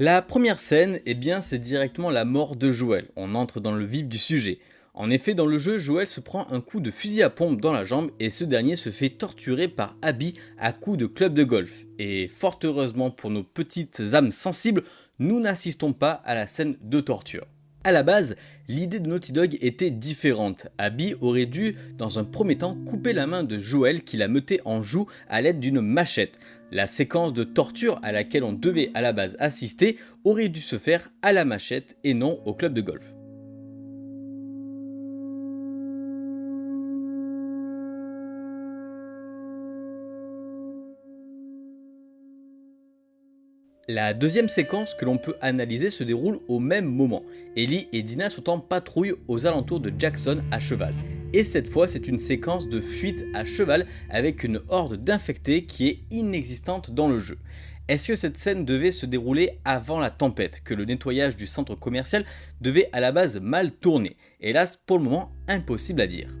La première scène, eh bien, c'est directement la mort de Joël. On entre dans le vif du sujet. En effet, dans le jeu, Joël se prend un coup de fusil à pompe dans la jambe et ce dernier se fait torturer par Abby à coups de club de golf. Et fort heureusement pour nos petites âmes sensibles, nous n'assistons pas à la scène de torture. A la base, l'idée de Naughty Dog était différente. Abby aurait dû, dans un premier temps, couper la main de Joël qui la mettait en joue à l'aide d'une machette. La séquence de torture à laquelle on devait à la base assister aurait dû se faire à la machette et non au club de golf. La deuxième séquence que l'on peut analyser se déroule au même moment. Ellie et Dina sont en patrouille aux alentours de Jackson à cheval. Et cette fois c'est une séquence de fuite à cheval avec une horde d'infectés qui est inexistante dans le jeu. Est-ce que cette scène devait se dérouler avant la tempête, que le nettoyage du centre commercial devait à la base mal tourner? Hélas pour le moment impossible à dire.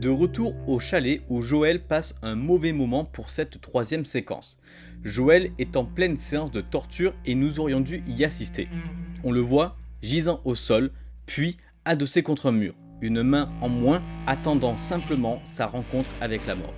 De retour au chalet où Joël passe un mauvais moment pour cette troisième séquence. Joël est en pleine séance de torture et nous aurions dû y assister. On le voit gisant au sol, puis adossé contre un mur, une main en moins attendant simplement sa rencontre avec la mort.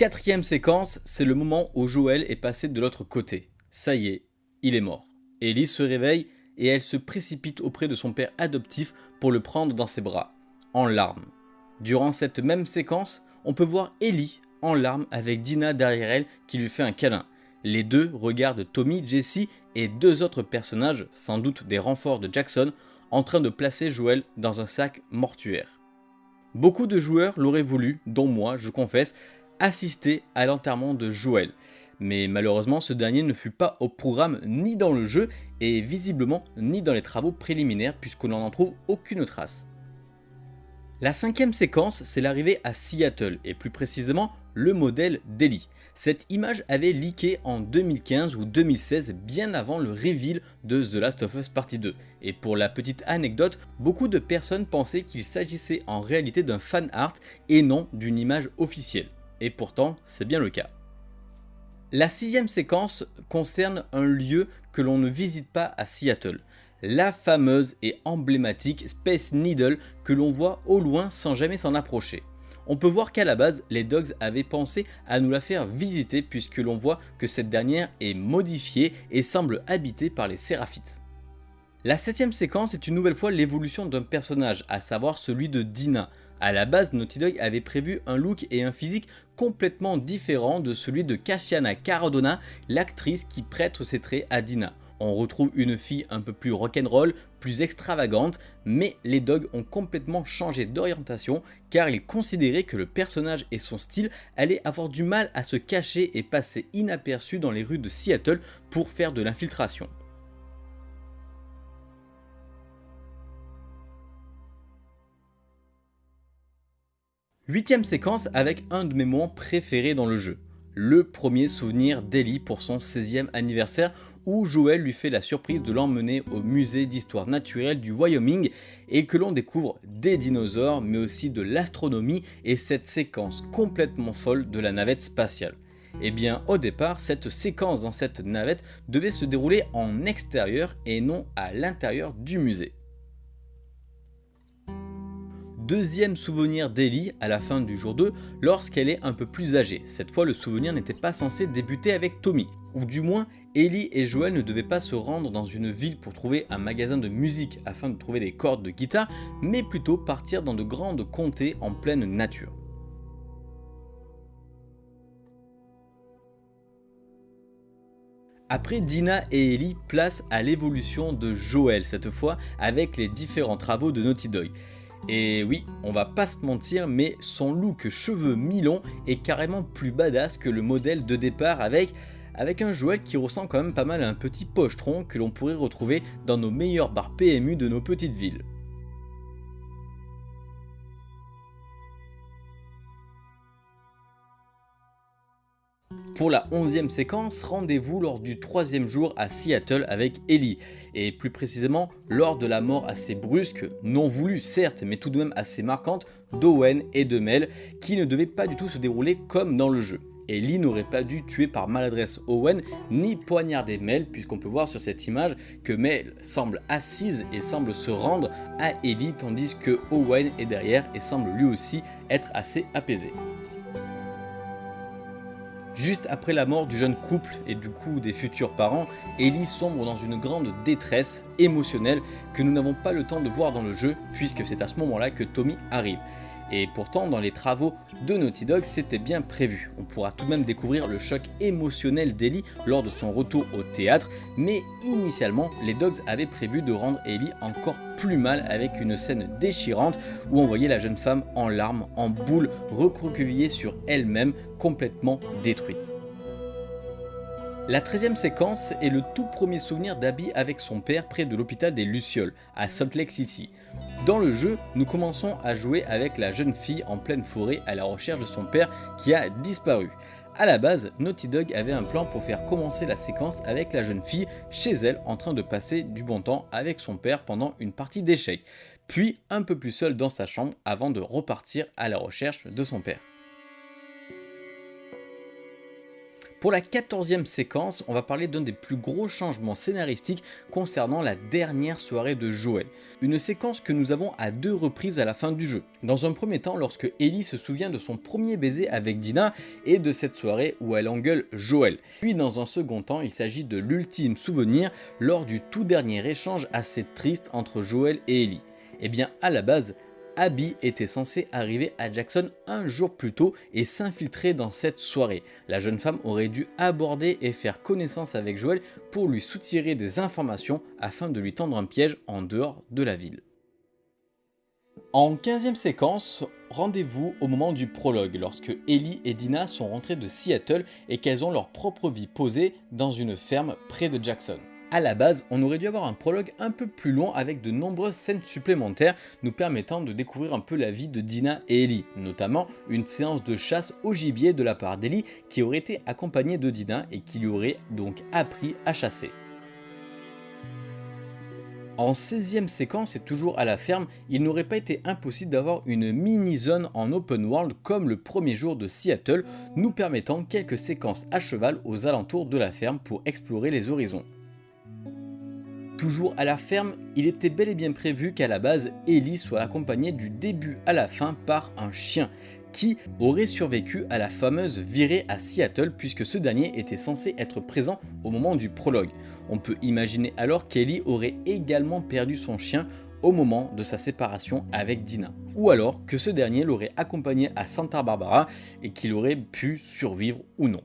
Quatrième séquence, c'est le moment où Joël est passé de l'autre côté. Ça y est, il est mort. Ellie se réveille et elle se précipite auprès de son père adoptif pour le prendre dans ses bras, en larmes. Durant cette même séquence, on peut voir Ellie en larmes avec Dina derrière elle qui lui fait un câlin. Les deux regardent Tommy, Jesse et deux autres personnages, sans doute des renforts de Jackson, en train de placer Joël dans un sac mortuaire. Beaucoup de joueurs l'auraient voulu, dont moi, je confesse, assister à l'enterrement de Joël. Mais malheureusement ce dernier ne fut pas au programme ni dans le jeu et visiblement ni dans les travaux préliminaires puisqu'on n'en trouve aucune trace. La cinquième séquence, c'est l'arrivée à Seattle, et plus précisément le modèle d'Ellie. Cette image avait leaké en 2015 ou 2016, bien avant le reveal de The Last of Us Partie 2. Et pour la petite anecdote, beaucoup de personnes pensaient qu'il s'agissait en réalité d'un fan art et non d'une image officielle et pourtant c'est bien le cas. La sixième séquence concerne un lieu que l'on ne visite pas à Seattle, la fameuse et emblématique Space Needle que l'on voit au loin sans jamais s'en approcher. On peut voir qu'à la base, les Dogs avaient pensé à nous la faire visiter puisque l'on voit que cette dernière est modifiée et semble habitée par les Séraphites. La septième séquence est une nouvelle fois l'évolution d'un personnage, à savoir celui de Dina, a la base, Naughty Dog avait prévu un look et un physique complètement différents de celui de Cassiana Caradona, l'actrice qui prête ses traits à Dina. On retrouve une fille un peu plus rock'n'roll, plus extravagante, mais les Dogs ont complètement changé d'orientation car ils considéraient que le personnage et son style allaient avoir du mal à se cacher et passer inaperçus dans les rues de Seattle pour faire de l'infiltration. Huitième séquence avec un de mes moments préférés dans le jeu. Le premier souvenir d'Ellie pour son 16e anniversaire où Joël lui fait la surprise de l'emmener au musée d'histoire naturelle du Wyoming et que l'on découvre des dinosaures mais aussi de l'astronomie et cette séquence complètement folle de la navette spatiale. Et eh bien au départ, cette séquence dans cette navette devait se dérouler en extérieur et non à l'intérieur du musée deuxième souvenir d'Ellie à la fin du jour 2 lorsqu'elle est un peu plus âgée. Cette fois le souvenir n'était pas censé débuter avec Tommy. Ou du moins, Ellie et Joël ne devaient pas se rendre dans une ville pour trouver un magasin de musique afin de trouver des cordes de guitare, mais plutôt partir dans de grandes comtés en pleine nature. Après Dina et Ellie, place à l'évolution de Joël, cette fois avec les différents travaux de Naughty Dog. Et oui, on va pas se mentir, mais son look cheveux mi-longs est carrément plus badass que le modèle de départ avec, avec un Joël qui ressemble quand même pas mal à un petit pochetron que l'on pourrait retrouver dans nos meilleurs bars PMU de nos petites villes. Pour la 11e séquence, rendez-vous lors du troisième jour à Seattle avec Ellie, et plus précisément lors de la mort assez brusque, non voulue certes, mais tout de même assez marquante, d'Owen et de Mel, qui ne devait pas du tout se dérouler comme dans le jeu. Ellie n'aurait pas dû tuer par maladresse Owen ni poignarder Mel puisqu'on peut voir sur cette image que Mel semble assise et semble se rendre à Ellie tandis que Owen est derrière et semble lui aussi être assez apaisé. Juste après la mort du jeune couple et du coup des futurs parents, Ellie sombre dans une grande détresse émotionnelle que nous n'avons pas le temps de voir dans le jeu puisque c'est à ce moment là que Tommy arrive. Et pourtant, dans les travaux de Naughty Dog, c'était bien prévu. On pourra tout de même découvrir le choc émotionnel d'Ellie lors de son retour au théâtre, mais initialement, les Dogs avaient prévu de rendre Ellie encore plus mal avec une scène déchirante où on voyait la jeune femme en larmes, en boule, recroquevillée sur elle-même, complètement détruite. La 13 séquence est le tout premier souvenir d'Abby avec son père près de l'hôpital des Lucioles, à Salt Lake City. Dans le jeu, nous commençons à jouer avec la jeune fille en pleine forêt à la recherche de son père qui a disparu. A la base, Naughty Dog avait un plan pour faire commencer la séquence avec la jeune fille chez elle en train de passer du bon temps avec son père pendant une partie d'échecs, puis un peu plus seule dans sa chambre avant de repartir à la recherche de son père. Pour la 14e séquence, on va parler d'un des plus gros changements scénaristiques concernant la dernière soirée de Joël. Une séquence que nous avons à deux reprises à la fin du jeu. Dans un premier temps, lorsque Ellie se souvient de son premier baiser avec Dina et de cette soirée où elle engueule Joël. Puis dans un second temps, il s'agit de l'ultime souvenir lors du tout dernier échange assez triste entre Joël et Ellie. Eh bien à la base, Abby était censée arriver à Jackson un jour plus tôt et s'infiltrer dans cette soirée. La jeune femme aurait dû aborder et faire connaissance avec Joel pour lui soutirer des informations afin de lui tendre un piège en dehors de la ville. En 15e séquence, rendez-vous au moment du prologue, lorsque Ellie et Dina sont rentrées de Seattle et qu'elles ont leur propre vie posée dans une ferme près de Jackson. A la base, on aurait dû avoir un prologue un peu plus long avec de nombreuses scènes supplémentaires nous permettant de découvrir un peu la vie de Dina et Ellie, notamment une séance de chasse au gibier de la part d'Ellie qui aurait été accompagnée de Dina et qui lui aurait donc appris à chasser. En 16e séquence et toujours à la ferme, il n'aurait pas été impossible d'avoir une mini-zone en open world comme le premier jour de Seattle, nous permettant quelques séquences à cheval aux alentours de la ferme pour explorer les horizons. Toujours à la ferme, il était bel et bien prévu qu'à la base, Ellie soit accompagnée du début à la fin par un chien, qui aurait survécu à la fameuse virée à Seattle puisque ce dernier était censé être présent au moment du prologue. On peut imaginer alors qu'Ellie aurait également perdu son chien au moment de sa séparation avec Dina. Ou alors que ce dernier l'aurait accompagné à Santa Barbara et qu'il aurait pu survivre ou non.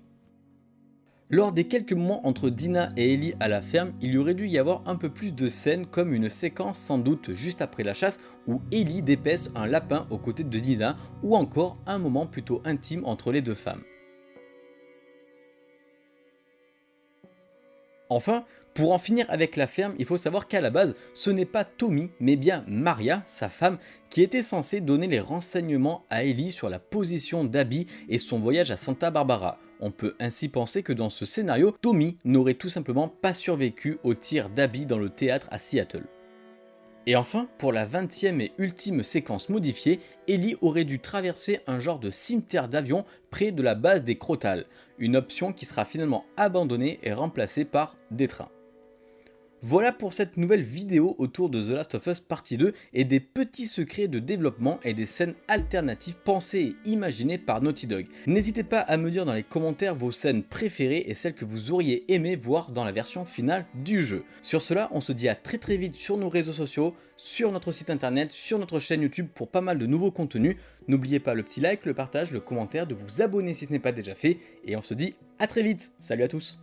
Lors des quelques moments entre Dina et Ellie à la ferme, il y aurait dû y avoir un peu plus de scènes comme une séquence sans doute juste après la chasse où Ellie dépèce un lapin aux côtés de Dina ou encore un moment plutôt intime entre les deux femmes. Enfin, pour en finir avec la ferme, il faut savoir qu'à la base, ce n'est pas Tommy, mais bien Maria, sa femme, qui était censée donner les renseignements à Ellie sur la position d'Abby et son voyage à Santa Barbara. On peut ainsi penser que dans ce scénario, Tommy n'aurait tout simplement pas survécu au tir d'Abby dans le théâtre à Seattle. Et enfin, pour la 20e et ultime séquence modifiée, Ellie aurait dû traverser un genre de cimetière d'avion près de la base des Crotales, une option qui sera finalement abandonnée et remplacée par des trains. Voilà pour cette nouvelle vidéo autour de The Last of Us Partie 2 et des petits secrets de développement et des scènes alternatives pensées et imaginées par Naughty Dog. N'hésitez pas à me dire dans les commentaires vos scènes préférées et celles que vous auriez aimé voir dans la version finale du jeu. Sur cela, on se dit à très très vite sur nos réseaux sociaux, sur notre site internet, sur notre chaîne YouTube pour pas mal de nouveaux contenus. N'oubliez pas le petit like, le partage, le commentaire, de vous abonner si ce n'est pas déjà fait et on se dit à très vite. Salut à tous